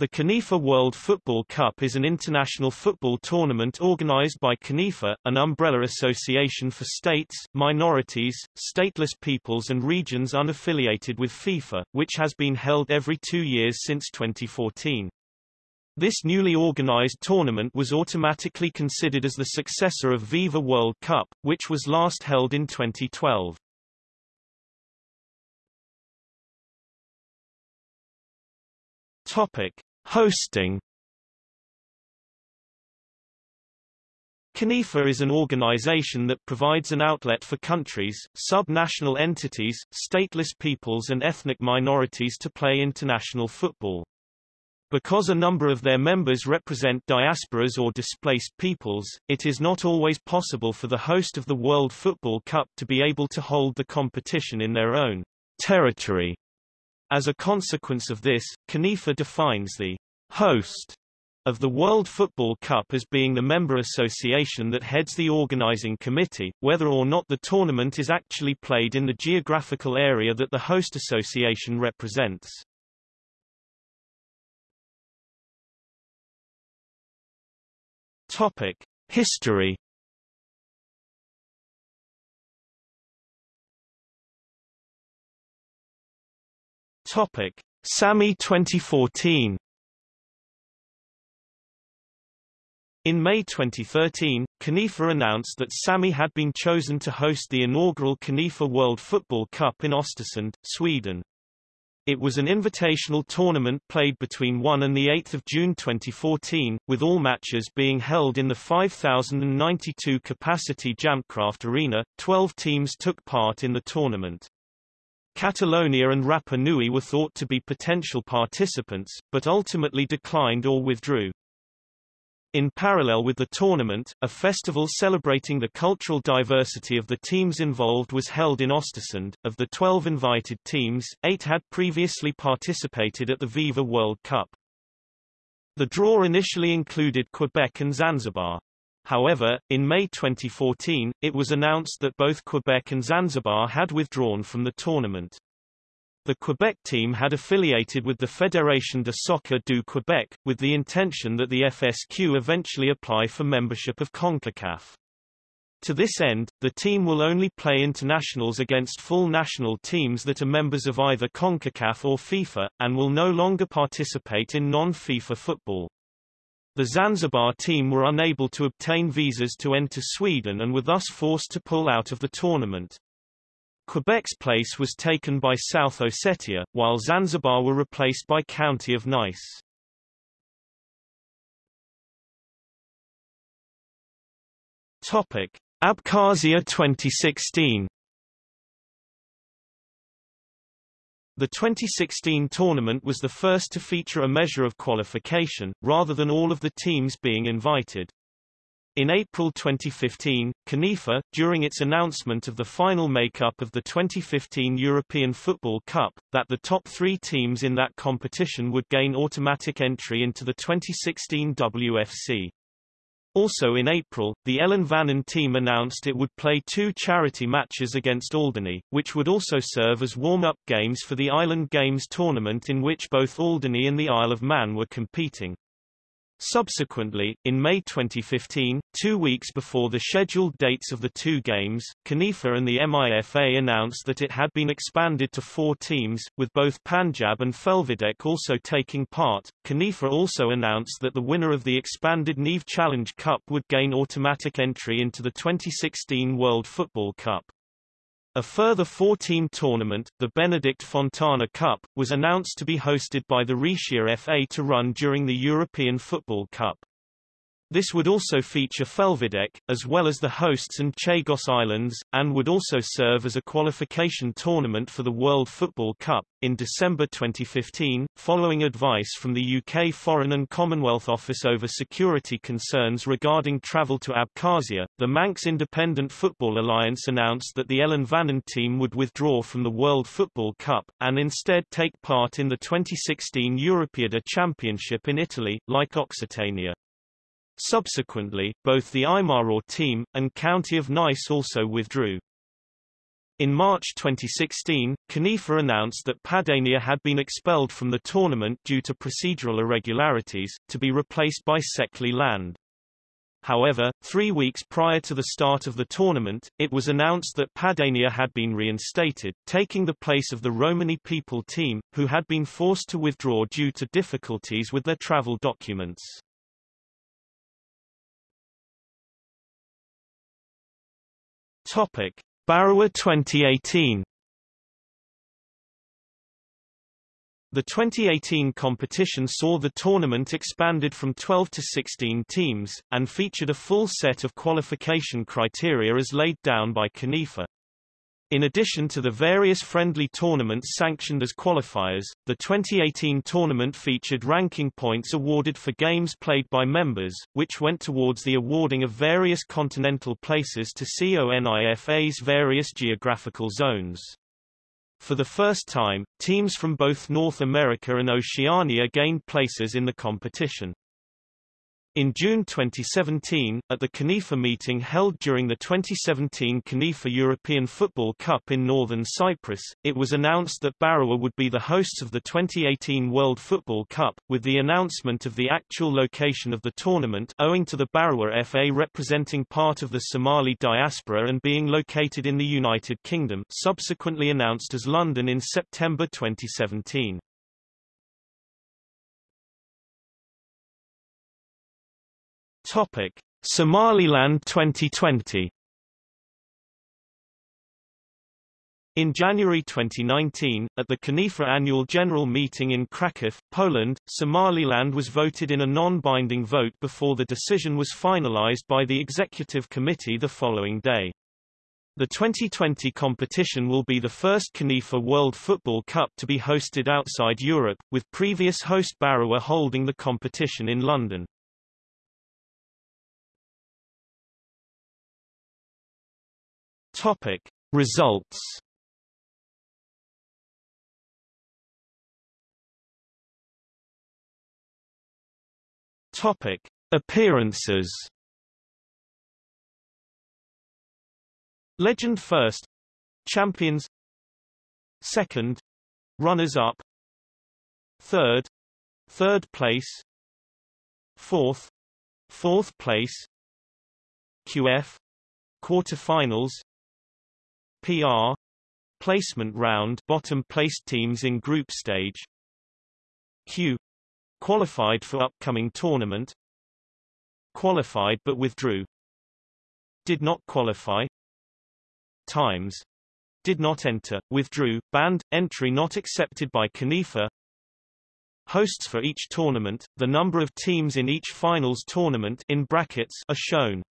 The CONIFA World Football Cup is an international football tournament organized by CONIFA, an umbrella association for states, minorities, stateless peoples and regions unaffiliated with FIFA, which has been held every two years since 2014. This newly organized tournament was automatically considered as the successor of Viva World Cup, which was last held in 2012. Topic. Hosting CONIFA is an organization that provides an outlet for countries, sub-national entities, stateless peoples and ethnic minorities to play international football. Because a number of their members represent diasporas or displaced peoples, it is not always possible for the host of the World Football Cup to be able to hold the competition in their own territory. As a consequence of this, CONIFA defines the host of the World Football Cup as being the member association that heads the organizing committee, whether or not the tournament is actually played in the geographical area that the host association represents. Topic: History Topic: Sápmi 2014. In May 2013, CONIFA announced that Sápmi had been chosen to host the inaugural CONIFA World Football Cup in Östersund, Sweden. It was an invitational tournament played between 1 and 8 June 2014, with all matches being held in the 5,092 capacity Jämtkraft Arena. Twelve teams took part in the tournament. Catalonia and Rapa Nui were thought to be potential participants, but ultimately declined or withdrew. In parallel with the tournament, a festival celebrating the cultural diversity of the teams involved was held in Östersund. Of the 12 invited teams, eight had previously participated at the Viva World Cup. The draw initially included Quebec and Zanzibar. However, in May 2014, it was announced that both Quebec and Zanzibar had withdrawn from the tournament. The Quebec team had affiliated with the Fédération de Soccer du Québec, with the intention that the FSQ eventually apply for membership of CONCACAF. To this end, the team will only play internationals against full national teams that are members of either CONCACAF or FIFA, and will no longer participate in non-FIFA football. The Zanzibar team were unable to obtain visas to enter Sweden and were thus forced to pull out of the tournament. Quebec's place was taken by South Ossetia, while Zanzibar were replaced by County of Nice. Topic: Abkhazia 2016 The 2016 tournament was the first to feature a measure of qualification, rather than all of the teams being invited. In April 2015, CONIFA, during its announcement of the final makeup of the 2015 European Football Cup, that the top three teams in that competition would gain automatic entry into the 2016 WFC. Also in April, the Ellen Vannin team announced it would play two charity matches against Alderney, which would also serve as warm-up games for the Island Games tournament in which both Alderney and the Isle of Man were competing. Subsequently, in May 2015, two weeks before the scheduled dates of the two games, CONIFA and the MIFA announced that it had been expanded to four teams, with both Panjab and Felvidek also taking part. CONIFA also announced that the winner of the expanded Niamh Challenge Cup would gain automatic entry into the 2016 World Football Cup. A further four-team tournament, the Benedikt Fontana Cup, was announced to be hosted by the Raetia FA to run during the European Football Cup. This would also feature Felvidek, as well as the hosts and Chagos Islands, and would also serve as a qualification tournament for the World Football Cup. In December 2015, following advice from the UK Foreign and Commonwealth Office over security concerns regarding travel to Abkhazia, the Manx Independent Football Alliance announced that the Ellen Vannin team would withdraw from the World Football Cup, and instead take part in the 2016 Europeada Championship in Italy, like Occitania. Subsequently, both the Imaraw team, and County of Nice also withdrew. In March 2016, CONIFA announced that Padania had been expelled from the tournament due to procedural irregularities, to be replaced by Székely Land. However, three weeks prior to the start of the tournament, it was announced that Padania had been reinstated, taking the place of the Romani people team, who had been forced to withdraw due to difficulties with their travel documents. Topic. Barawa 2018 The 2018 competition saw the tournament expanded from 12 to 16 teams, and featured a full set of qualification criteria as laid down by CONIFA. In addition to the various friendly tournaments sanctioned as qualifiers, the 2018 tournament featured ranking points awarded for games played by members, which went towards the awarding of various continental places to CONIFA's various geographical zones. For the first time, teams from both North America and Oceania gained places in the competition. In June 2017, at the CONIFA meeting held during the 2017 CONIFA European Football Cup in northern Cyprus, it was announced that Barawa would be the hosts of the 2018 World Football Cup, with the announcement of the actual location of the tournament owing to the Barawa FA representing part of the Somali diaspora and being located in the United Kingdom subsequently announced as London in September 2017. Topic: Somaliland 2020. In January 2019, at the CONIFA annual general meeting in Kraków, Poland, Somaliland was voted in a non-binding vote before the decision was finalized by the executive committee the following day. The 2020 competition will be the first CONIFA World Football Cup to be hosted outside Europe, with previous host Barawa holding the competition in London. Topic. Results Topic. Appearances Legend first Champions Second Runners up Third Third place Fourth Fourth place QF Quarterfinals PR placement round bottom placed teams in group stage. Q qualified for upcoming tournament. Qualified but withdrew. Did not qualify. Times did not enter withdrew banned entry not accepted by CONIFA hosts for each tournament the number of teams in each finals tournament in brackets are shown